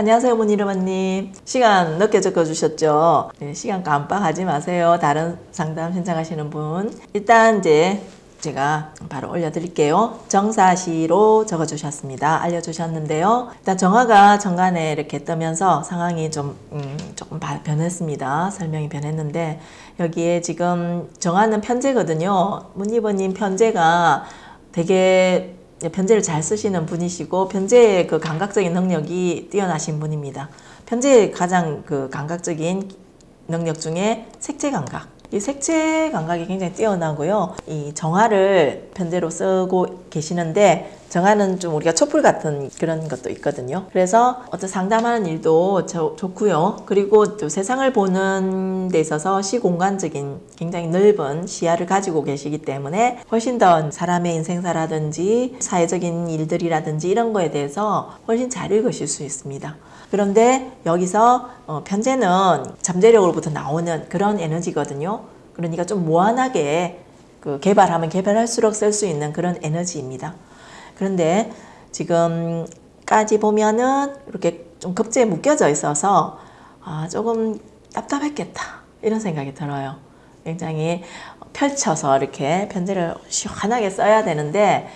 안녕하세요 문희르마님. 시간 늦게 적어주셨죠? 네, 시간 깜빡하지 마세요. 다른 상담 신청하시는 분. 일단 이제 제가 바로 올려드릴게요. 정사시로 적어주셨습니다. 알려주셨는데요. 일단 정화가 정관에 이렇게 뜨면서 상황이 좀 음, 조금 바- 변했습니다. 설명이 변했는데 여기에 지금 정화는 편제거든요. 문희버님 편제가 되게 편제를 잘 쓰시는 분이시고 편제의 그 감각적인 능력이 뛰어나신 분입니다. 편제의 가장 그 감각적인 능력 중에 색채 감각. 이 색채 감각이 굉장히 뛰어나고요. 이 정화를 편제로 쓰고 계시는데 정화는 좀 우리가 촛불 같은 그런 것도 있거든요. 그래서 어떤 상담하는 일도 저- 좋고요. 그리고 또 세상을 보는 데 있어서 시공간적인 굉장히 넓은 시야를 가지고 계시기 때문에 훨씬 더 사람의 인생사라든지 사회적인 일들이라든지 이런 거에 대해서 훨씬 잘 읽으실 수 있습니다. 그런데 여기서 어, 편제는 잠재력으로부터 나오는 그런 에너지거든요. 그러니까 좀 무한하게 그 개발하면 개발할수록 쓸 수 있는 그런 에너지입니다. 그런데 지금까지 보면은 이렇게 좀 급제에 묶여져 있어서 아, 조금 답답했겠다 이런 생각이 들어요. 굉장히 펼쳐서 이렇게 편지를 시원하게 써야 되는데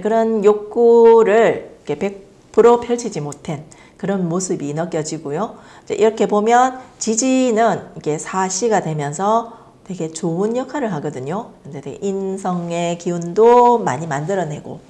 그런 욕구를 이렇게 100% 펼치지 못한 그런 모습이 느껴지고요. 이렇게 보면 지지는 이게 사시가 되면서 되게 좋은 역할을 하거든요. 근데 인성의 기운도 많이 만들어내고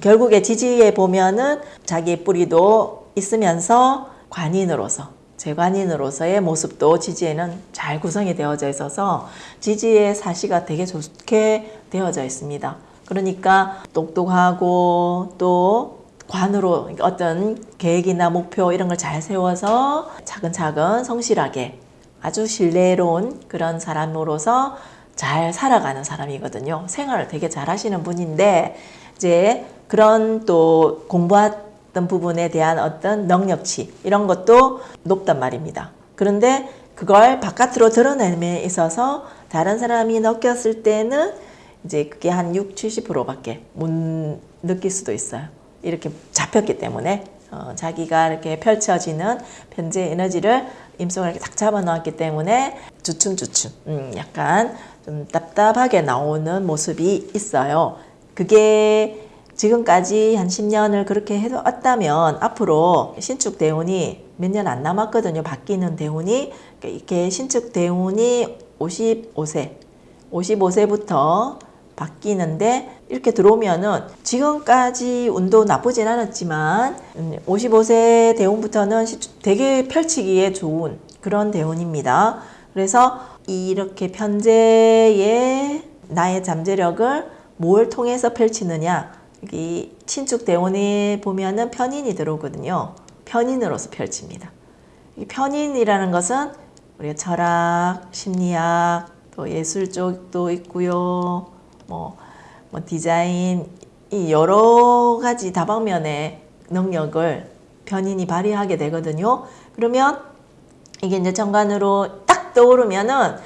결국에 지지에 보면은 자기의 뿌리도 있으면서 관인으로서 재관인으로서의 모습도 지지에는 잘 구성이 되어져 있어서 지지의 사시가 되게 좋게 되어져 있습니다. 그러니까 똑똑하고 또 관으로 어떤 계획이나 목표 이런 걸 잘 세워서 차근차근 성실하게 아주 신뢰로운 그런 사람으로서 잘 살아가는 사람이거든요. 생활을 되게 잘 하시는 분인데 이제 그런 또 공부했던 부분에 대한 어떤 능력치 이런 것도 높단 말입니다. 그런데 그걸 바깥으로 드러내에 있어서 다른 사람이 느꼈을 때는 이제 그게 한 6, 70%밖에 못 느낄 수도 있어요. 이렇게 잡혔기 때문에 어, 자기가 이렇게 펼쳐지는 편재 에너지를 임속을 이렇게 딱 잡아 놓았기 때문에 주춤주춤 음, 약간 좀 답답하게 나오는 모습이 있어요. 그게 지금까지 한 10년을 그렇게 해왔다면 앞으로 신축 대운이 몇 년 안 남았거든요. 바뀌는 대운이 이렇게 신축 대운이 55세 55세부터 바뀌는데 이렇게 들어오면은 지금까지 운도 나쁘진 않았지만 55세 대운부터는 되게 펼치기에 좋은 그런 대운입니다. 그래서 이렇게 편제의 나의 잠재력을 뭘 통해서 펼치느냐 여기 신축 대운에 보면은 편인이 들어오거든요. 편인으로서 펼칩니다. 이 편인이라는 것은 우리가 철학, 심리학, 또 예술 쪽도 있고요. 뭐, 뭐 디자인 이 여러 가지 다방면의 능력을 편인이 발휘하게 되거든요. 그러면 이게 이제 정관으로 딱 떠오르면은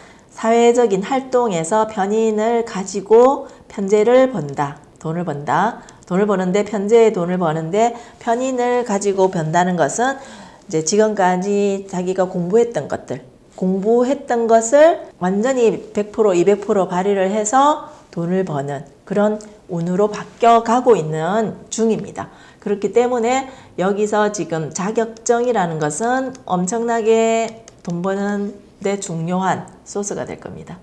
사회적인 활동에서 편인을 가지고 편제를 번다. 돈을 번다. 돈을 버는데 편제의 돈을 버는데 편인을 가지고 번다는 것은 이제 지금까지 자기가 공부했던 것들 공부했던 것을 완전히 100% 200% 발휘를 해서 돈을 버는 그런 운으로 바뀌어 가고 있는 중입니다. 그렇기 때문에 여기서 지금 자격증이라는 것은 엄청나게 돈 버는 데 중요한 소스가 될 겁니다.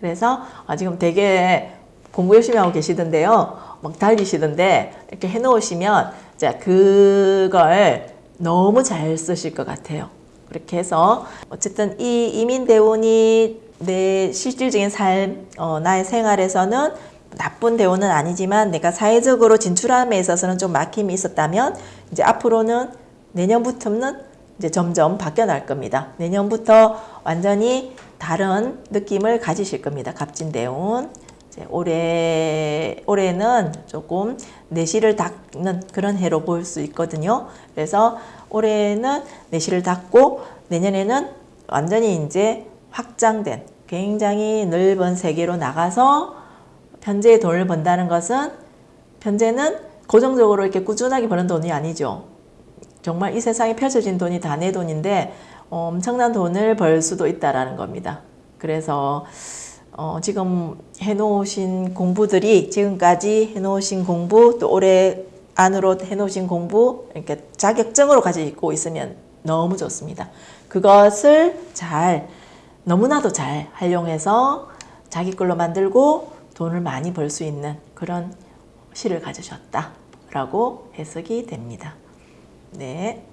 그래서 아, 지금 되게 공부 열심히 하고 계시던데요. 막 달리시던데 이렇게 해놓으시면 자 그걸 너무 잘 쓰실 것 같아요. 그렇게 해서 어쨌든 이 이민대운이 내 실질적인 삶, 어, 나의 생활에서는 나쁜 대운은 아니지만 내가 사회적으로 진출함에 있어서는 좀 막힘이 있었다면 이제 앞으로는 내년부터는 이제 점점 바뀌어 날 겁니다. 내년부터 완전히 다른 느낌을 가지실 겁니다. 갑진대운. 올해, 올해는 조금 내실을 닦는 그런 해로 볼수 있거든요. 그래서 올해는 내실을 닦고 내년에는 완전히 이제 확장된 굉장히 넓은 세계로 나가서 편제의 돈을 번다는 것은 편제는 고정적으로 이렇게 꾸준하게 버는 돈이 아니죠. 정말 이 세상에 펼쳐진 돈이 다 내 돈인데 어, 엄청난 돈을 벌 수도 있다라는 겁니다. 그래서 어, 지금 해놓으신 공부들이 지금까지 해놓으신 공부 또 올해 안으로 해놓으신 공부 이렇게 자격증으로 가지고 있으면 너무 좋습니다. 그것을 잘 너무나도 잘 활용해서 자기 걸로 만들고 돈을 많이 벌 수 있는 그런 시를 가지셨다라고 해석이 됩니다. 네.